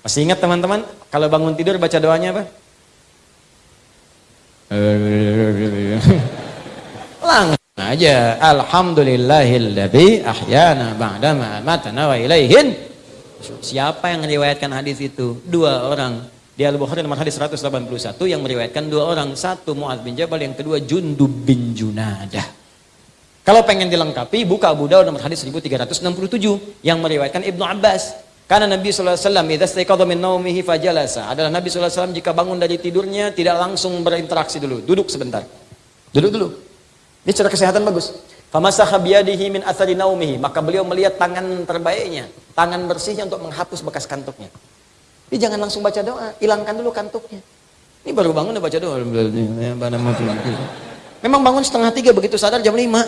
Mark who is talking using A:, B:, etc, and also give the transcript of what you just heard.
A: Masih ingat teman-teman? Kalau bangun tidur baca doanya apa? Langsung aja. Alhamdulillahilladzi ahyana ba'dama matana wa ilaihin. Siapa yang meriwayatkan hadis itu? Dua orang. Di Al-Bukhari nomor hadis 181 yang meriwayatkan dua orang. Satu Mu'ad bin Jabal, yang kedua Jundub bin Junadah. Kalau pengen dilengkapi, buka Abu Dawud nomor hadis 1367 yang meriwayatkan Ibnu Abbas. Karena Nabi SAW, idza staiqadha min naumihi fajalasa. Adalah Nabi SAW jika bangun dari tidurnya tidak langsung berinteraksi dulu, duduk sebentar. Duduk dulu. Ini cara kesehatan bagus. Famasaha biyadihi min athari naumihi, maka beliau melihat tangan terbaiknya, tangan bersihnya untuk menghapus bekas kantuknya. Jadi jangan langsung baca doa, hilangkan dulu kantuknya. Ini baru bangun udah baca doa. Memang bangun setengah tiga begitu sadar jam lima.